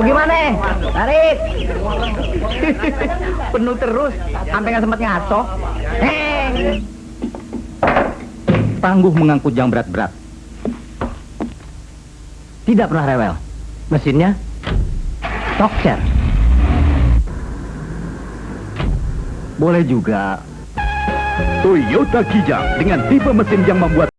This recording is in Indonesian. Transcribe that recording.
Bagaimana? Tarik. Penuh terus, sampai nggak sempat ngaso. Hei. Tangguh mengangkut yang berat-berat. Tidak pernah rewel. Mesinnya tokser. Boleh juga. Toyota Kijang dengan tipe mesin yang membuat